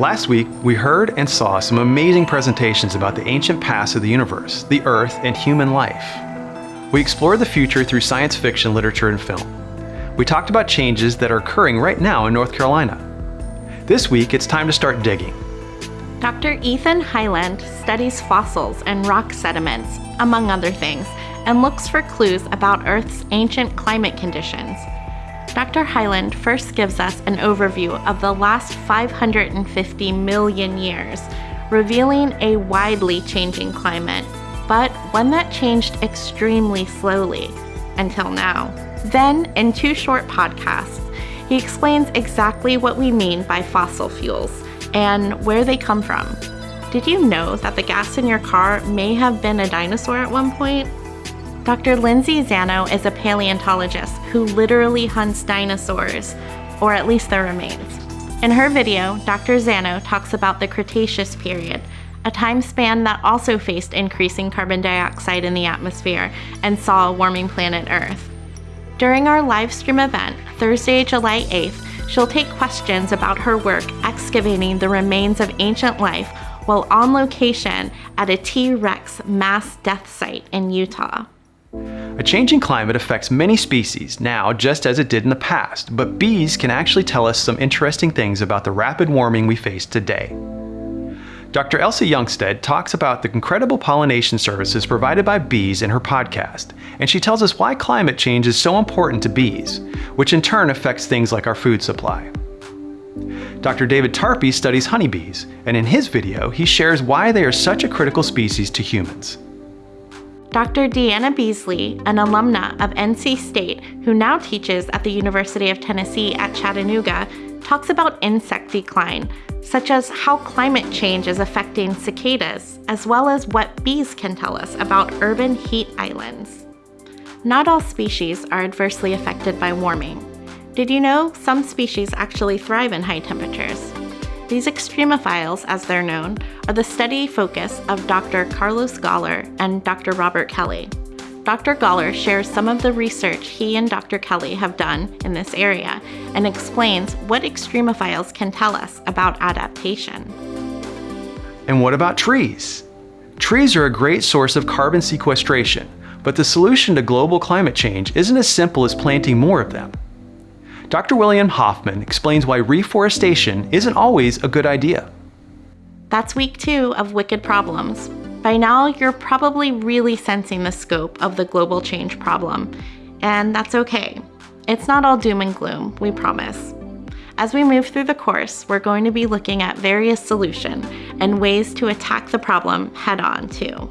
Last week, we heard and saw some amazing presentations about the ancient past of the universe, the Earth, and human life. We explored the future through science fiction, literature, and film. We talked about changes that are occurring right now in North Carolina. This week, it's time to start digging. Dr. Ethan Hyland studies fossils and rock sediments, among other things, and looks for clues about Earth's ancient climate conditions. Dr. Hyland first gives us an overview of the last 550 million years, revealing a widely changing climate, but one that changed extremely slowly until now. Then, in two short podcasts, he explains exactly what we mean by fossil fuels and where they come from. Did you know that the gas in your car may have been a dinosaur at one point? Dr. Lindsay Zanno is a paleontologist who literally hunts dinosaurs, or at least their remains. In her video, Dr. Zanno talks about the Cretaceous period, a time span that also faced increasing carbon dioxide in the atmosphere and saw a warming planet Earth. During our live stream event, Thursday, July 8th, she'll take questions about her work excavating the remains of ancient life while on location at a T Rex mass death site in Utah. A changing climate affects many species now just as it did in the past, but bees can actually tell us some interesting things about the rapid warming we face today. Dr. Elsa Youngsteadt talks about the incredible pollination services provided by bees in her podcast, and she tells us why climate change is so important to bees, which in turn affects things like our food supply. Dr. David Tarpy studies honeybees, and in his video, he shares why they are such a critical species to humans. Dr. Deanna Beasley, an alumna of NC State who now teaches at the University of Tennessee at Chattanooga, talks about insect decline, such as how climate change is affecting cicadas, as well as what bees can tell us about urban heat islands. Not all species are adversely affected by warming. Did you know some species actually thrive in high temperatures? These extremophiles, as they're known, are the steady focus of Dr. Carlos Galler and Dr. Robert Kelly. Dr. Galler shares some of the research he and Dr. Kelly have done in this area and explains what extremophiles can tell us about adaptation. And what about trees? Trees are a great source of carbon sequestration, but the solution to global climate change isn't as simple as planting more of them. Dr. William Hoffmann explains why reforestation isn't always a good idea. That's week two of Wicked Problems. By now, you're probably really sensing the scope of the global change problem, and that's okay. It's not all doom and gloom, we promise. As we move through the course, we're going to be looking at various solutions and ways to attack the problem head on, too.